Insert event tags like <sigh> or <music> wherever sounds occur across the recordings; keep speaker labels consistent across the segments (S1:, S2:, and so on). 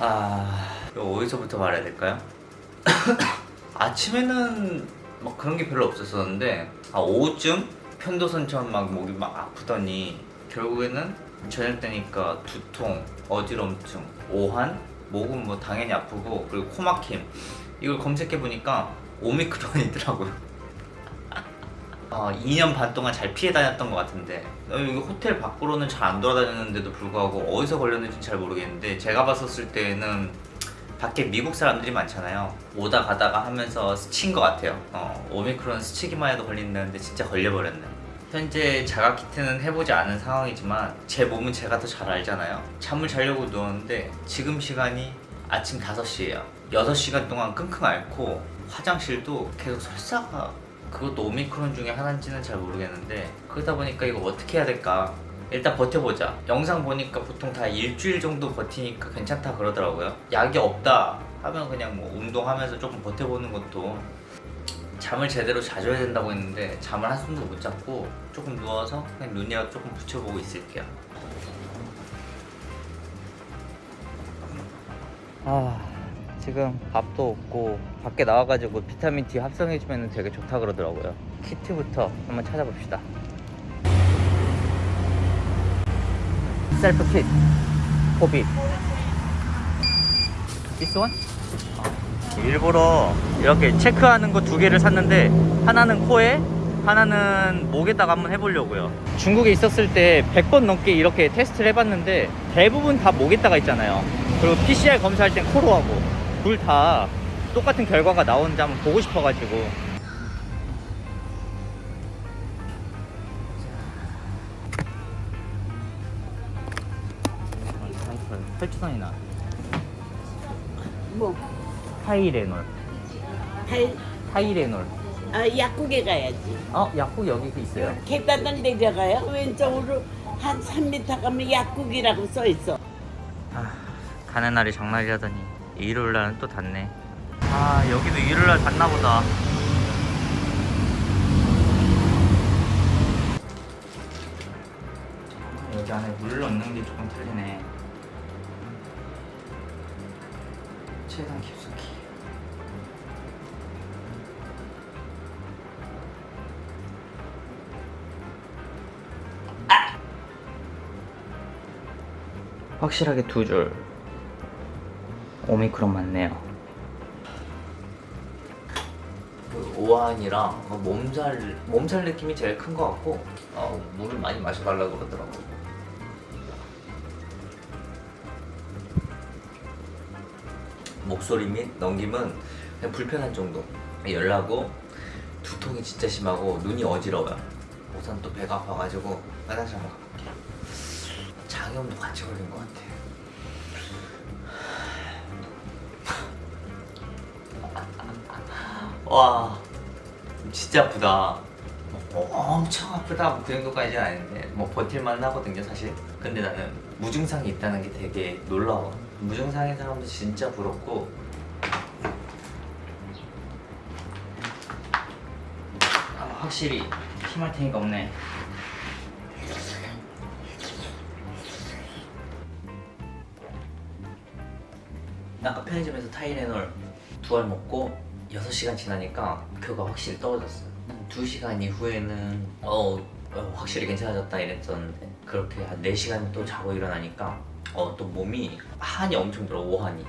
S1: 아 어디서부터 말해야 될까요? <coughs> 아침에는 막 그런 게 별로 없었었는데 아 오후쯤 편도선 처럼 막 목이 막 아프더니 결국에는 저녁 때니까 두통, 어지럼증, 오한, 목은 뭐 당연히 아프고 그리고 코막힘 이걸 검색해 보니까 오미크론이더라고요. 어, 2년 반 동안 잘 피해 다녔던 것 같은데. 어, 여기 호텔 밖으로는 잘 안 돌아다녔는데도 불구하고 어디서 걸렸는지 잘 모르겠는데 제가 봤었을 때는 밖에 미국 사람들이 많잖아요. 오다 가다가 하면서 스친 것 같아요. 어, 오미크론 스치기만 해도 걸린다는데 진짜 걸려버렸네. 현재 자가 키트는 해보지 않은 상황이지만 제 몸은 제가 더 잘 알잖아요. 잠을 자려고 누웠는데 지금 시간이 아침 5시예요. 6시간 동안 끙끙 앓고 화장실도 계속 설사가 그것도 오미크론 중에 하나인지는 잘 모르겠는데 그러다 보니까 이거 어떻게 해야 될까? 일단 버텨보자. 영상 보니까 보통 다 일주일 정도 버티니까 괜찮다 그러더라고요. 약이 없다 하면 그냥 뭐 운동하면서 조금 버텨보는 것도 잠을 제대로 자줘야 된다고 했는데 잠을 한숨도 못 잤고 조금 누워서 그냥 눈이라도 조금 붙여보고 있을게요. 아 지금 밥도 없고 밖에 나와가지고 비타민 D 합성해주면 되게 좋다 그러더라고요. 키트부터 한번 찾아봅시다. 셀프 킷 포비? 어. 일부러 이렇게 체크하는 거 두 개를 샀는데 하나는 코에 하나는 목에다가 한번 해보려고요. 중국에 있었을 때 100번 넘게 이렇게 테스트를 해봤는데 대부분 다 목에다가 있잖아요. 그리고 PCR 검사할 땐 코로 하고 둘 다 똑같은 결과가 나오는지 한번 보고 싶어가지고 혈투선이나
S2: 뭐?
S1: 타이레놀
S2: 달,
S1: 타이레놀
S2: 아, 약국에 가야지.
S1: 어? 약국 여기 있어요
S2: 계단을 내려가요. 왼쪽으로 한 3m 가면 약국이라고 써 있어.
S1: 아, 가는 날이 장날이라더니 일요일 날은 또 닫네. 아, 여기도 일요일 날 닫나 보다. 여기 안에 물 넣는 게 조금 틀리네. 최단 깊숙이. 확실하게 두 줄. 오미크론 맞네요. 그 오한이랑 그 몸살 몸살 느낌이 제일 큰 것 같고 어, 물을 많이 마셔달라고 그러더라고. 목소리 및 넘김은 그냥 불편한 정도. 열나고 두통이 진짜 심하고 눈이 어지러워요. 우선 또 배가 아파가지고 화장실 한번 가볼게요. 장염도 같이 걸린 것 같아요. 와 진짜 아프다. 어, 엄청 아프다 뭐그 정도까지는 아닌데 뭐 버틸만 하거든요 사실. 근데 나는 무증상이 있다는 게 되게 놀라워. 무증상인 사람도 진짜 부럽고. 아, 확실히 힘할 테니까 없네. 아까 편의점에서 타이레놀 두 알 먹고 6시간 지나니까 그거 확실히 떨어졌어요. 2시간 이후에는 어, 어, 확실히 괜찮아졌다 이랬었는데 그렇게 한 4시간 또 자고 일어나니까 어, 또 몸이 한이 엄청 들어 오한이.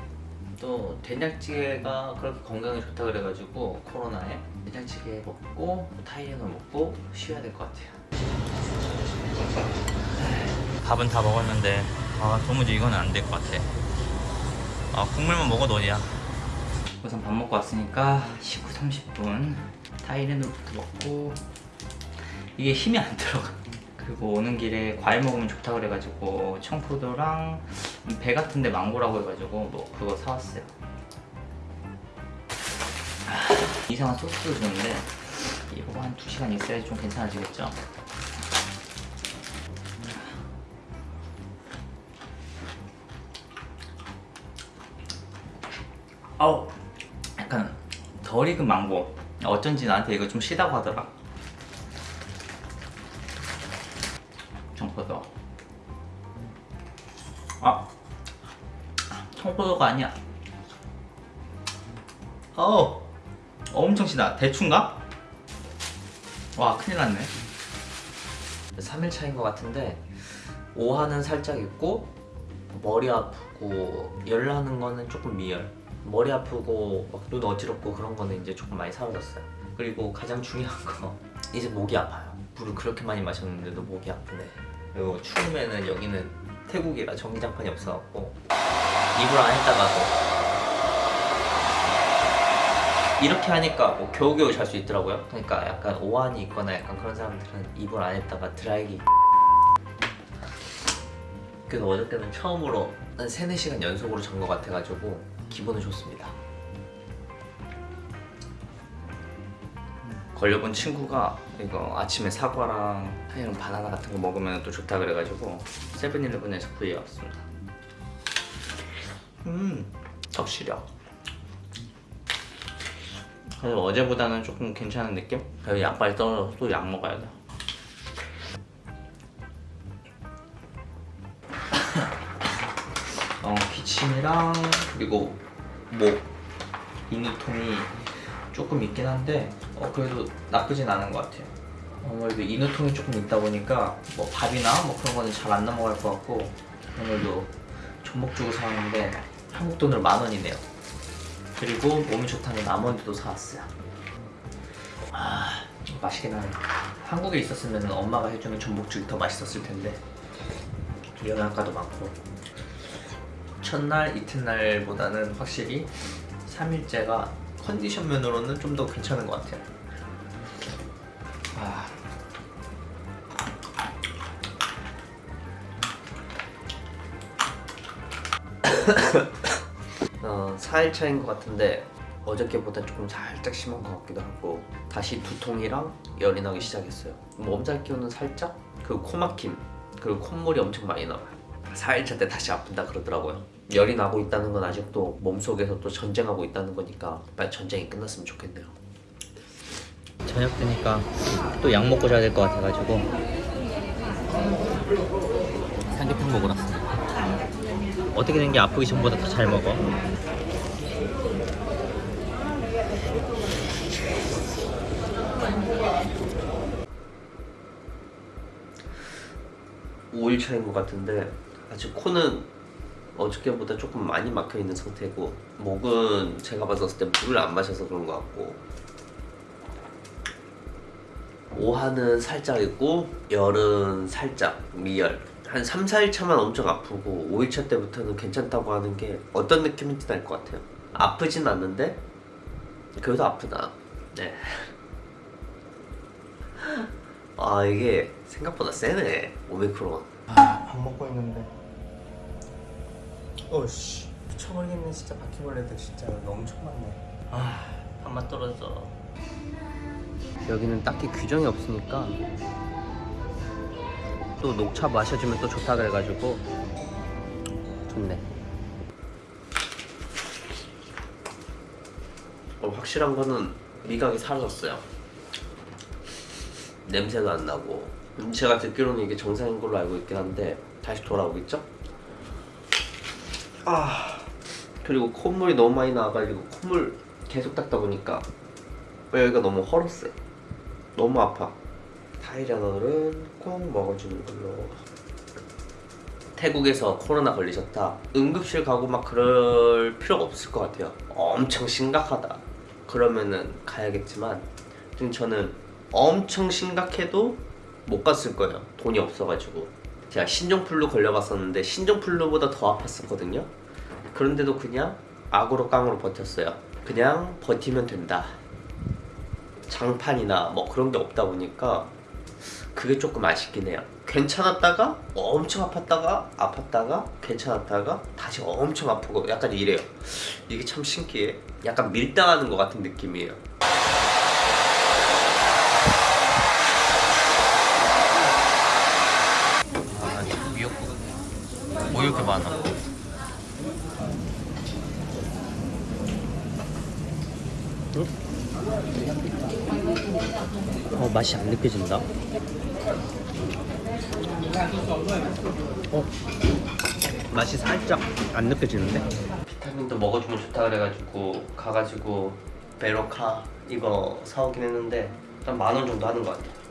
S1: 또 된장찌개가 그렇게 건강에 좋다 그래가지고 코로나에 된장찌개 먹고 타이레놀 먹고 쉬어야 될 것 같아요. 밥은 다 먹었는데 아 도무지 이거는 안될 것 같아. 아 국물만 먹어도 어디야 우선 밥 먹고 왔으니까 19, 30분 타이레놀부터 먹고 이게 힘이 안 들어가. 그리고 오는 길에 과일 먹으면 좋다 그래가지고 청포도랑 배 같은데 망고라고 해가지고 뭐 그거 사왔어요. 아, 이상한 소스도 주는데 이거 한 2시간 있어야지 좀 괜찮아지겠죠? 아우 약간 덜 익은 망고 어쩐지 나한테 이거 좀 시다고 하더라 청포도 아 청, 포도가 아니야. 어, 엄청 시다. 대충가? 와, 큰일 났네. 3일 차인 것 같은데 오한은 살짝 있고 머리 아프고 열 나는 거는 조금 미열. 머리 아프고 막눈 어지럽고 그런 거는 이제 조금 많이 사라졌어요. 그리고 가장 중요한 거 <laughs> 이제 목이 아파요. 물을 그렇게 많이 마셨는데도 목이 아프네. 그리고 추우면은 여기는 태국이라 전기장판이 없어갖고 이불 안 했다가도 이렇게 하니까 뭐 겨우겨우 잘 수 있더라고요. 그러니까 약간 오한이 있거나 약간 그런 사람들은 이불 안 했다가 드라이기 그래서 어저께는 처음으로 한 3, 4시간 연속으로 잔 것 같아가지고 기분은 좋습니다. 걸려본 친구가 이거 아침에 사과랑 이런 바나나 같은 거 먹으면 또 좋다 그래가지고 세븐일레븐에서 구해왔습니다. 음, 덕시력. 그래서 어제보다는 조금 괜찮은 느낌? 약발 떨어져서 또 약 먹어야 돼. 침이랑 그리고 목 인후통이 조금 있긴 한데 어, 그래도 나쁘진 않은 것 같아요. 아무래도 인후통이 조금 있다 보니까 뭐 밥이나 뭐 그런 거는 잘 안 넘어갈 것 같고 오늘도 전복 주고 사왔는데 한국 돈으로 만 원이네요. 그리고 몸이 좋다는 아몬드도 사왔어요. 아 맛있긴 하네. 한국에 있었으면 엄마가 해주는 전복죽이 더 맛있었을 텐데 영양가도 많고 첫날 이튿날보다는 확실히 3일째가 컨디션 면으로는 좀 더 괜찮은 것 같아요. 아. <coughs> 어, 4일 차인 것 같은데 어저께보다 조금 살짝 심한 것 같기도 하고 다시 두통이랑 열이 나기 시작했어요 몸살 기운은 살짝 그 코막힘 그리고 콧물이 엄청 많이 나와요 4일차 때 다시 아픈다 그러더라고요 열이 나고 있다는 건 아직도 몸속에서 또 전쟁하고 있다는 거니까 빨리 전쟁이 끝났으면 좋겠네요 저녁 되니까 또 약 먹고 자야 될 것 같아가지고 삼계탕 먹으러 왔습니다 어떻게 된 게 아프기 전보다 더 잘 먹어. 오일 차인 것 같은데 아직 코는 어저께보다 조금 많이 막혀 있는 상태고 목은 제가 봤었을 때 물을 안 마셔서 그런 것 같고 오한은 살짝 있고 열은 살짝 미열. 한 3, 4일 차만 엄청 아프고 5일 차 때부터는 괜찮다고 하는 게 어떤 느낌인지 알 것 같아요. 아프진 않는데 그래도 아프다. 네. <laughs> 아 이게 생각보다 세네 오미크론.
S3: 밥 먹고 있는데 어씨. 미쳐버리겠네 진짜. 바퀴벌레들 진짜 엄청 많네.
S1: 아 밥맛 떨어져. 여기는 딱히 규정이 없으니까 또 녹차 마셔주면 또 좋다 그래가지고 좋네. 어, 확실한 거는 미각이 사라졌어요. 냄새도 안 나고. 음, 제가 듣기로는 이게 정상인 걸로 알고 있긴 한데 다시 돌아오겠죠? 아. 그리고 콧물이 너무 많이 나와가지고 콧물 계속 닦다 보니까 여기가 너무 헐었어요. 너무 아파. 타이레놀은 꼭 먹어주는 걸로. 태국에서 코로나 걸리셨다. 응급실 가고 막 그럴 필요가 없을 것 같아요. 엄청 심각하다. 그러면은 가야겠지만 지금 저는 엄청 심각해도 못 갔을 거예요. 돈이 없어가지고 제가 신종플루 걸려봤었는데 신종플루보다 더 아팠었거든요. 그런데도 그냥 악으로 깡으로 버텼어요. 그냥 버티면 된다. 장판이나 뭐 그런 게 없다 보니까 그게 조금 아쉽긴 해요. 괜찮았다가 엄청 아팠다가 아팠다가 괜찮았다가 다시 엄청 아프고 약간 이래요. 이게 참 신기해. 약간 밀당하는 것 같은 느낌이에요 아 미역국 뭐 이렇게 많아 어 맛이 안 느껴진다. 어 맛이 살짝 안 느껴지는데? 비타민도 먹어주면 좋다 그래가지고 가가지고 베로카 이거 사오긴 했는데 한 만 원 정도 하는 것 같아요.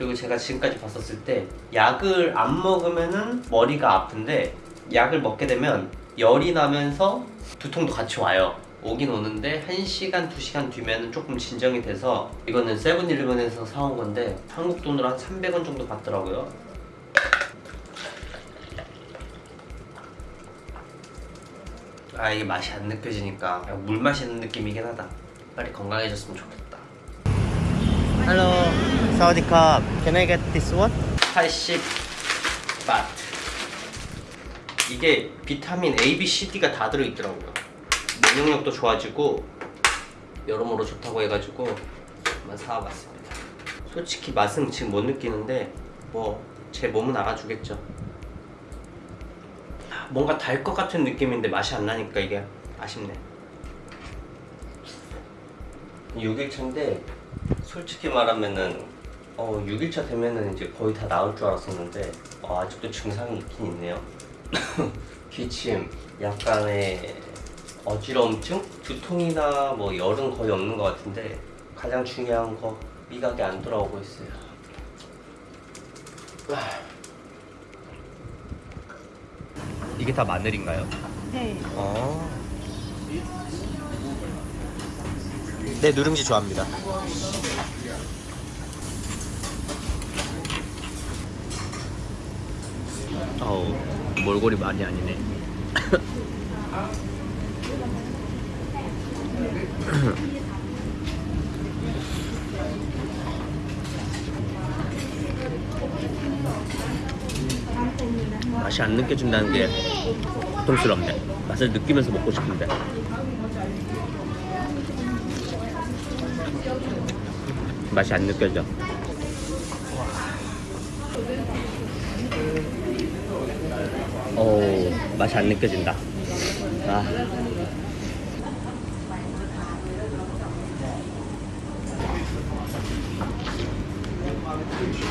S1: 그리고 제가 지금까지 봤었을 때 약을 안 먹으면은 머리가 아픈데 약을 먹게 되면 열이 나면서 두통도 같이 와요. 오긴 오는데 1시간, 2시간 뒤면 조금 진정이 돼서 이거는 세븐일레븐에서 사온 건데 한국 돈으로 한 300원 정도 받더라고요. 아 이게 맛이 안 느껴지니까 물 마시는 느낌이긴 하다. 빨리 건강해졌으면 좋겠다. Cup. Can I get this one? 80 바트. 이게 비타민 A, B, C, D가 다 들어있더라고요. 면역력도 좋아지고 여러모로 좋다고 해가지고 한번 사와봤습니다. 솔직히 맛은 지금 못 느끼는데 뭐 제 몸은 알아주겠죠. 뭔가 달 것 같은 느낌인데 맛이 안 나니까 이게 아쉽네. 6일차인데 솔직히 말하면은 어 6일차 되면은 이제 거의 다 나을 줄 알았었는데 어, 아직도 증상이 있긴 있네요. <coughs> 기침, 약간의 어지러움증, 두통이나 뭐 열은 거의 없는 것 같은데 가장 중요한 거 미각이 안 돌아오고 있어요. <sighs> 이게 다 마늘인가요?
S4: 네.
S1: 어. 네, 누룽지 좋아합니다. 어우, 몰골이 많이 아니네. <coughs> 맛이 안 느껴진다는 게 고통스럽네. 맛을 느끼면서 먹고 싶은데. 맛이 안 느껴져. 오, 맛이 안 느껴진다. 아.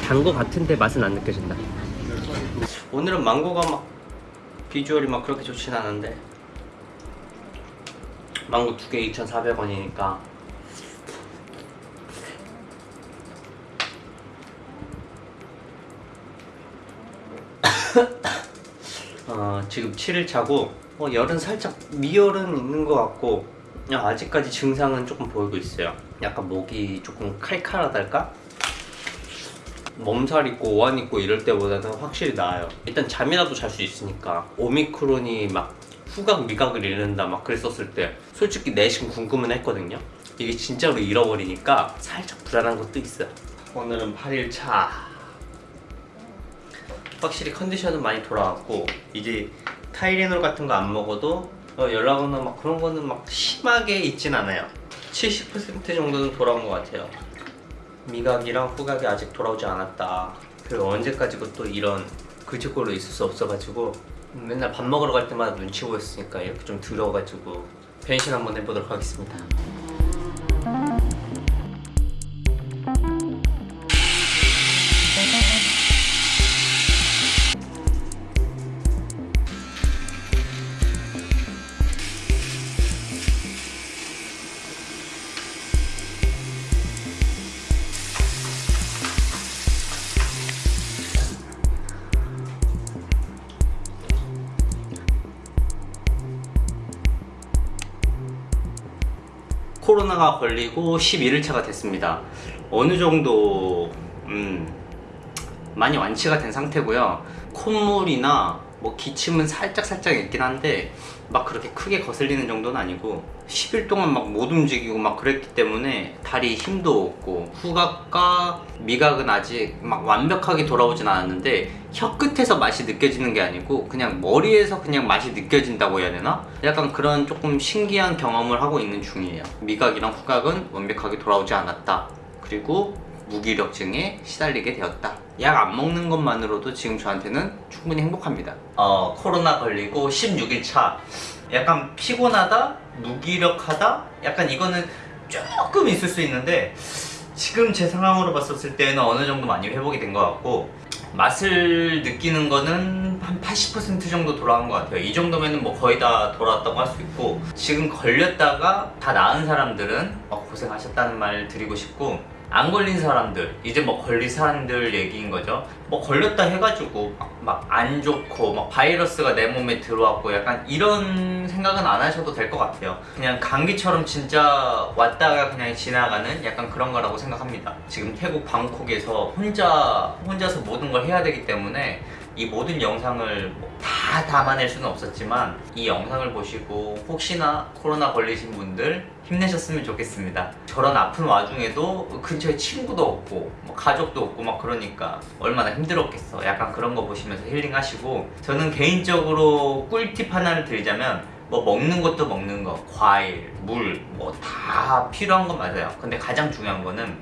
S1: 단거 같은데 맛은 안 느껴진다. 오늘은 망고가 막 비주얼이 막 그렇게 좋진 않은데 망고 두 개 2,400원이니까 어, 지금 7일 차고 어, 열은 살짝 미열은 있는 것 같고 그냥 아직까지 증상은 조금 보이고 있어요. 약간 목이 조금 칼칼하달까? 몸살 있고 오한 있고 이럴 때보다는 확실히 나아요. 일단 잠이라도 잘 수 있으니까. 오미크론이 막 후각 미각을 잃는다 막 그랬었을 때 솔직히 내심 궁금은 했거든요. 이게 진짜로 잃어버리니까 살짝 불안한 것도 있어요. 오늘은 8일차 확실히 컨디션은 많이 돌아왔고 이제 타이레놀 같은 거 안 먹어도 어, 연락 오나 막 그런 거는 막 심하게 있진 않아요 70% 정도는 돌아온 것 같아요 미각이랑 후각이 아직 돌아오지 않았다. 그리고 언제까지고 또 이런 글짓골로 있을 수 없어가지고 맨날 밥 먹으러 갈 때마다 눈치 보였으니까 이렇게 좀 들어가지고 변신 한번 해보도록 하겠습니다. 코로나가 걸리고 11일차가 됐습니다. 어느 정도 음, 많이 완치가 된 상태고요. 콧물이나 뭐 기침은 살짝 살짝 있긴 한데 막 그렇게 크게 거슬리는 정도는 아니고 10일 동안 막 못 움직이고 막 그랬기 때문에 다리 힘도 없고 후각과 미각은 아직 막 완벽하게 돌아오진 않았는데 혀 끝에서 맛이 느껴지는 게 아니고 그냥 머리에서 그냥 맛이 느껴진다고 해야 되나? 약간 그런 조금 신기한 경험을 하고 있는 중이에요 미각이랑 후각은 완벽하게 돌아오지 않았다 그리고 무기력증에 시달리게 되었다. 약 안 먹는 것만으로도 지금 저한테는 충분히 행복합니다. 어, 코로나 걸리고 16일 차. 약간 피곤하다, 무기력하다, 약간 이거는 조금 있을 수 있는데 지금 제 상황으로 봤었을 때는 어느 정도 많이 회복이 된 것 같고 맛을 느끼는 거는 한 80% 정도 돌아간 것 같아요. 이 정도면은 뭐 거의 다 돌아왔다고 할 수 있고 지금 걸렸다가 다 나은 사람들은 어, 고생하셨다는 말 드리고 싶고 안 걸린 사람들 이제 뭐 걸린 사람들 얘기인 거죠. 뭐 걸렸다 해가지고 막 안 좋고 막 바이러스가 내 몸에 들어왔고 약간 이런 생각은 안 하셔도 될 것 같아요. 그냥 감기처럼 진짜 왔다가 그냥 지나가는 약간 그런 거라고 생각합니다. 지금 태국 방콕에서 혼자 혼자서 모든 걸 해야 되기 때문에 이 모든 영상을 뭐다 담아낼 수는 없었지만 이 영상을 보시고 혹시나 코로나 걸리신 분들 힘내셨으면 좋겠습니다. 저런 아픈 와중에도 근처에 친구도 없고 뭐 가족도 없고 막 그러니까 얼마나 힘들었겠어. 약간 그런 거 보시면서 힐링하시고 저는 개인적으로 꿀팁 하나를 드리자면 뭐 먹는 것도 먹는 거, 과일, 물, 뭐 다 필요한 건 맞아요. 근데 가장 중요한 거는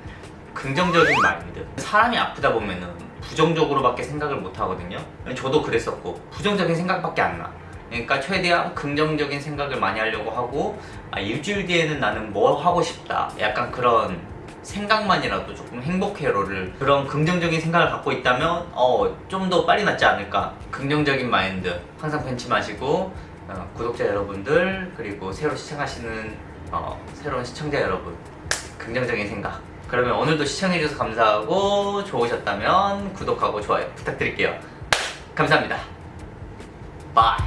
S1: 긍정적인 마인드. 사람이 아프다 보면은 부정적으로밖에 생각을 못 하거든요. 저도 그랬었고 부정적인 생각밖에 안 나. 그러니까 최대한 긍정적인 생각을 많이 하려고 하고 아, 일주일 뒤에는 나는 뭐 하고 싶다. 약간 그런 생각만이라도 조금 행복해로를 그런 긍정적인 생각을 갖고 있다면 어, 좀 더 빨리 낫지 않을까. 긍정적인 마인드 항상 벤치 마시고 어, 구독자 여러분들 그리고 새로 시청하시는 어, 새로운 시청자 여러분 긍정적인 생각 그러면 오늘도 시청해주셔서 감사하고 좋으셨다면 구독하고 좋아요 부탁드릴게요. 감사합니다. 바이